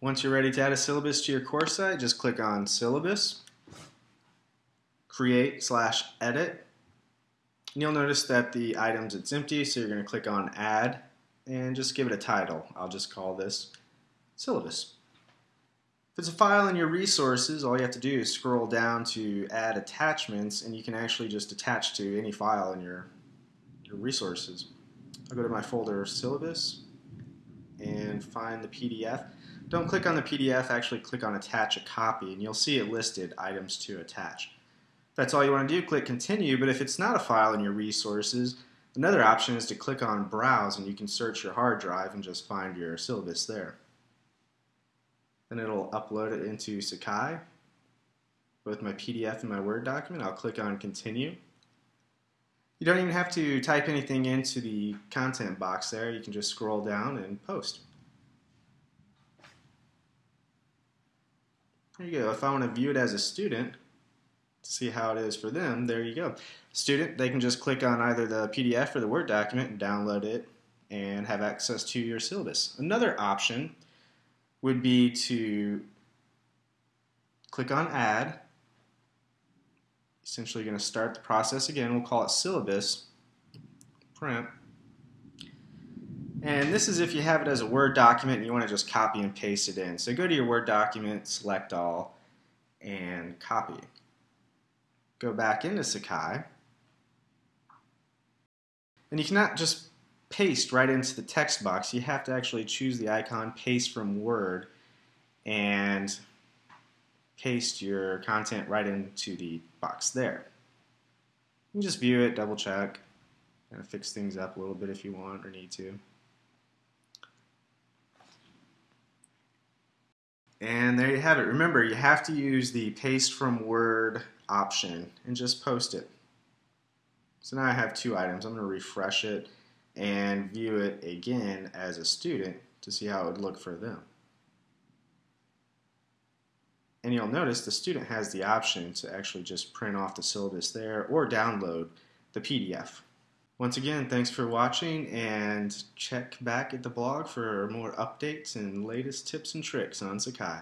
Once you're ready to add a syllabus to your course site, just click on Syllabus, Create slash Edit. And you'll notice that the items, it's empty, so you're going to click on Add and just give it a title. I'll just call this Syllabus. If it's a file in your resources, all you have to do is scroll down to Add Attachments, and you can actually just attach to any file in your, your resources. I'll go to my folder Syllabus and find the PDF. Don't click on the PDF, actually click on attach a copy and you'll see it listed items to attach. If that's all you want to do, click continue, but if it's not a file in your resources, another option is to click on browse and you can search your hard drive and just find your syllabus there. Then it'll upload it into Sakai. With my PDF and my Word document, I'll click on continue. You don't even have to type anything into the content box there. You can just scroll down and post. There you go. If I want to view it as a student, to see how it is for them, there you go. Student, they can just click on either the PDF or the Word document and download it and have access to your syllabus. Another option would be to click on Add. Essentially going to start the process again. We'll call it syllabus, print. And this is if you have it as a Word document and you want to just copy and paste it in. So go to your Word document, select all, and copy. Go back into Sakai. And you cannot just paste right into the text box. You have to actually choose the icon Paste from Word and paste your content right into the box there. You can just view it, double check, and fix things up a little bit if you want or need to. And there you have it. Remember, you have to use the paste from Word option and just post it. So now I have two items. I'm going to refresh it and view it again as a student to see how it would look for them. And you'll notice the student has the option to actually just print off the syllabus there or download the PDF. Once again, thanks for watching and check back at the blog for more updates and latest tips and tricks on Sakai.